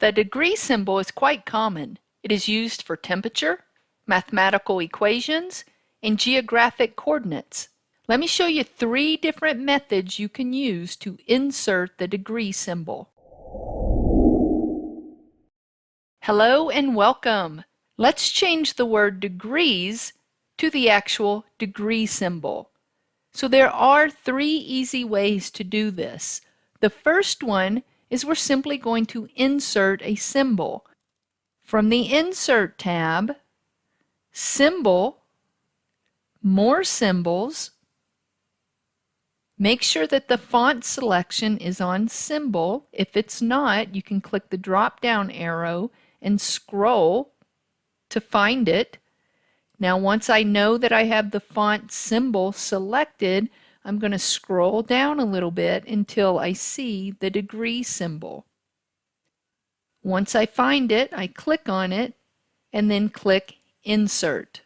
The degree symbol is quite common. It is used for temperature, mathematical equations, and geographic coordinates. Let me show you three different methods you can use to insert the degree symbol. Hello and welcome. Let's change the word degrees to the actual degree symbol. So there are three easy ways to do this. The first one is we're simply going to insert a symbol. From the Insert tab, Symbol, More Symbols, Make sure that the font selection is on symbol. If it's not, you can click the drop down arrow and scroll to find it. Now once I know that I have the font symbol selected, I'm going to scroll down a little bit until I see the degree symbol. Once I find it, I click on it and then click Insert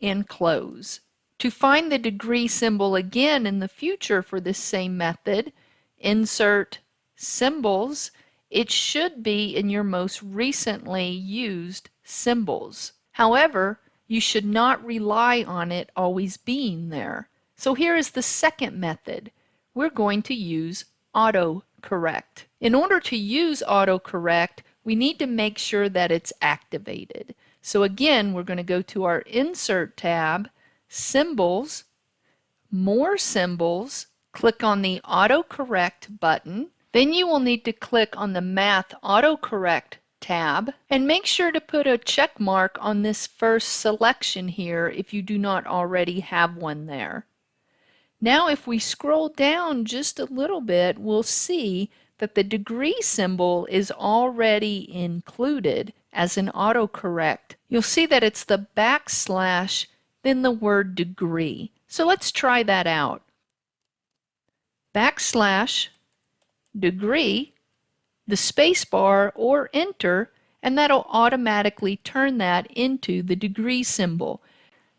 and Close. To find the degree symbol again in the future for this same method, insert symbols, it should be in your most recently used symbols. However, you should not rely on it always being there. So here is the second method. We're going to use autocorrect. In order to use autocorrect, we need to make sure that it's activated. So again, we're going to go to our Insert tab, Symbols, More Symbols, click on the Autocorrect button. Then you will need to click on the Math Autocorrect tab and make sure to put a check mark on this first selection here if you do not already have one there. Now if we scroll down just a little bit, we'll see that the degree symbol is already included as an autocorrect. You'll see that it's the backslash, then the word degree. So let's try that out. Backslash, degree, the space bar or enter, and that'll automatically turn that into the degree symbol.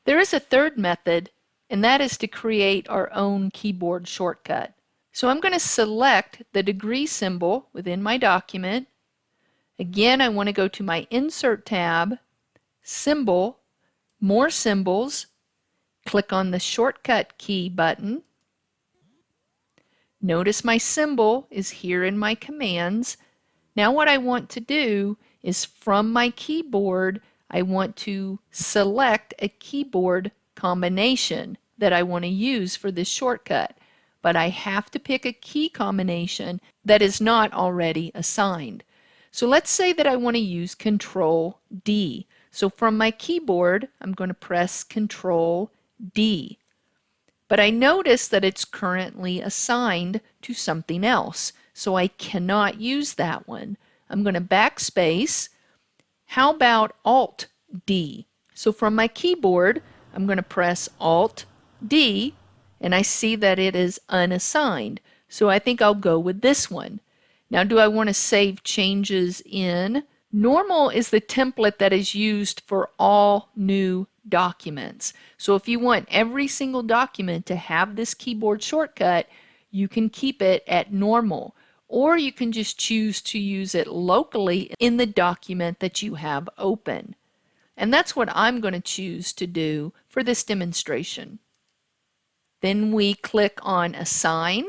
There is a third method and that is to create our own keyboard shortcut. So I'm going to select the degree symbol within my document. Again, I want to go to my Insert tab, Symbol, More Symbols, click on the Shortcut key button. Notice my symbol is here in my commands. Now what I want to do is from my keyboard, I want to select a keyboard combination that I want to use for this shortcut, but I have to pick a key combination that is not already assigned. So let's say that I want to use Control D. So from my keyboard, I'm going to press Control D. But I notice that it's currently assigned to something else, so I cannot use that one. I'm going to backspace. How about Alt D? So from my keyboard, I'm going to press Alt D and I see that it is unassigned. So I think I'll go with this one. Now do I want to save changes in? Normal is the template that is used for all new documents. So if you want every single document to have this keyboard shortcut, you can keep it at normal. Or you can just choose to use it locally in the document that you have open. And that's what I'm going to choose to do for this demonstration. Then we click on Assign,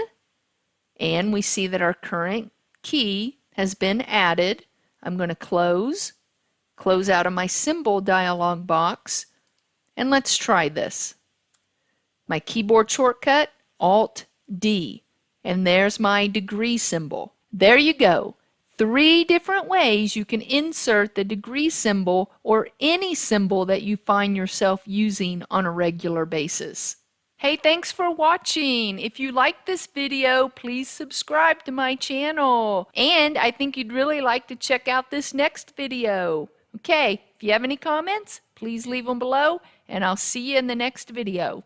and we see that our current key has been added. I'm going to close, close out of my symbol dialog box, and let's try this. My keyboard shortcut, Alt-D, and there's my degree symbol. There you go three different ways you can insert the degree symbol or any symbol that you find yourself using on a regular basis. Hey, thanks for watching. If you like this video, please subscribe to my channel. And I think you'd really like to check out this next video. Okay, if you have any comments, please leave them below, and I'll see you in the next video.